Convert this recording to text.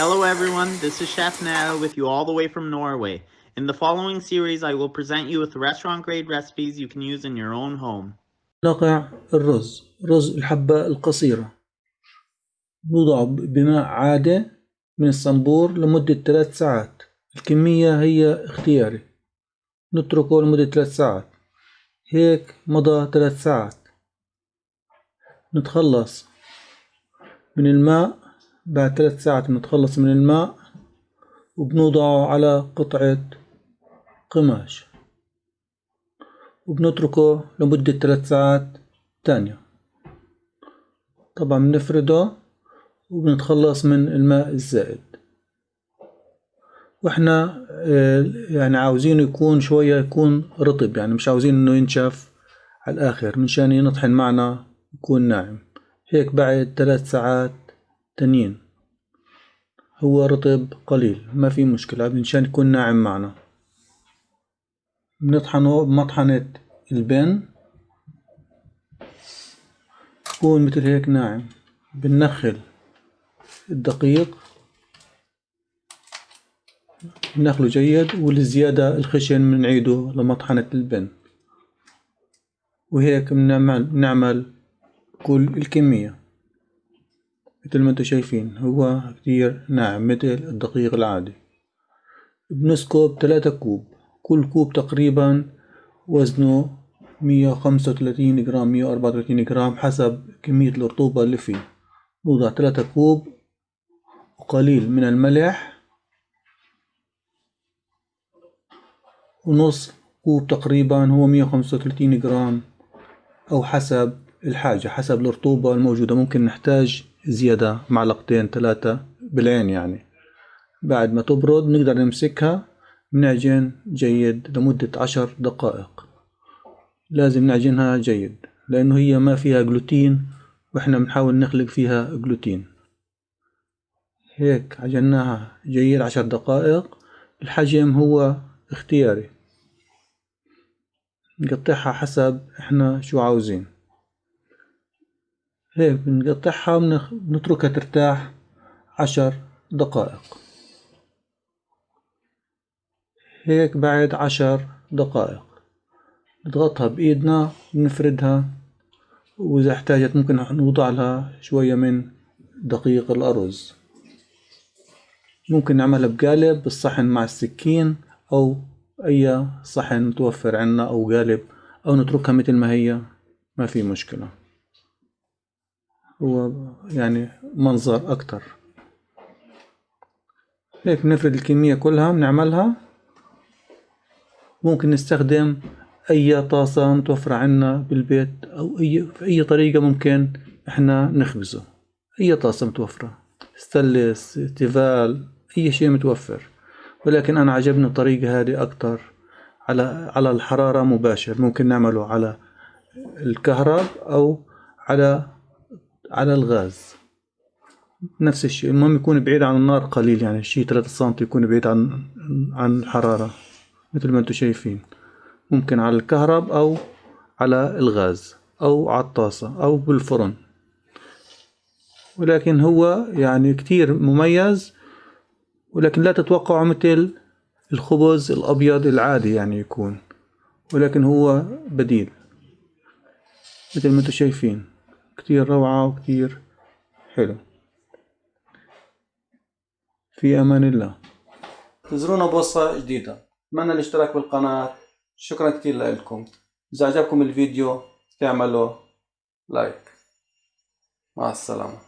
Hello everyone, this is Chef Now with you all the way from Norway. In the following series, I will present you with restaurant grade recipes you can use in your own home. نقع الرز رز الحبة القصيرة نوضع بماء عادي من الصنبور لمدة ثلاث ساعات الكمية هي اختياري نتركه لمدة ثلاث ساعات هيك مضى ثلاث ساعات نتخلص من الماء بعد ثلاث ساعات نتخلص من الماء وبنوضعه على قطعة قماش. وبنتركه لمدة ثلاث ساعات تانية. طبعا بنفرده وبنتخلص من الماء الزائد. وإحنا آه، يعني عاوزينه يكون شوية يكون رطب يعني مش عاوزين إنه ينشف على الآخر منشان ينطحن معنا يكون ناعم. هيك بعد ثلاث ساعات تانيين هو رطب قليل ما في مشكلة منشان يكون ناعم معنا. بنطحنه بمطحنة البن. يكون مثل هيك ناعم. بنخل الدقيق. بنخله جيد والزيادة الخشن بنعيده لمطحنة البن. وهيك بنعمل كل الكمية. مثل ما أنتم شايفين هو كتير ناعم مثل الدقيق العادي. بنسكب ثلاثة كوب كل كوب تقريبا وزنه مية وخمسة وثلاثين جرام مية وأربعة وثلاثين جرام حسب كمية الرطوبة اللي فيه. نوضع ثلاثة كوب وقليل من الملح ونص كوب تقريبا هو مية وخمسة وثلاثين جرام أو حسب الحاجة حسب الرطوبة الموجودة. ممكن نحتاج زيادة معلقتين ثلاثة بالعين يعني. بعد ما تبرد نقدر نمسكها بنعجن جيد لمدة عشر دقائق. لازم نعجنها جيد لأنه هي ما فيها جلوتين وإحنا بنحاول نخلق فيها جلوتين. هيك عجناها جيد عشر دقائق. الحجم هو اختياري. نقطعها حسب إحنا شو عاوزين. هيك بنقطعها ونتركها ترتاح عشر دقائق. هيك بعد عشر دقائق. نضغطها بإيدنا ونفردها وإذا احتاجت ممكن نوضع لها شوية من دقيق الأرز. ممكن نعملها بقالب بالصحن مع السكين أو أي صحن متوفر عنا أو قالب أو نتركها مثل ما هي. ما في مشكلة. هو يعني منظر أكتر. هيك بنفرد الكمية كلها بنعملها ممكن نستخدم أي طاسة متوفرة عنا بالبيت أو أي في أي طريقة ممكن إحنا نخبزه. أي طاسة متوفرة. stainless Tefal أي شيء متوفر. ولكن أنا عجبني الطريقة هذه أكتر. على على الحرارة مباشر. ممكن نعمله على الكهرب أو على على الغاز. نفس الشيء. المهم يكون بعيد عن النار قليل يعني شي 3 سم يكون بعيد عن عن الحرارة مثل ما أنتم شايفين. ممكن على الكهرب أو على الغاز أو على الطاسة أو بالفرن. ولكن هو يعني كتير مميز ولكن لا تتوقعوا مثل الخبز الأبيض العادي يعني يكون ولكن هو بديل مثل ما أنتم شايفين. كتير روعة وكتير حلو. في أمان الله. انتظرونا بوصة جديدة. أتمنى الاشتراك بالقناة؟ شكرا كتير لكم. إذا عجبكم الفيديو تعملوا لايك. مع السلامة.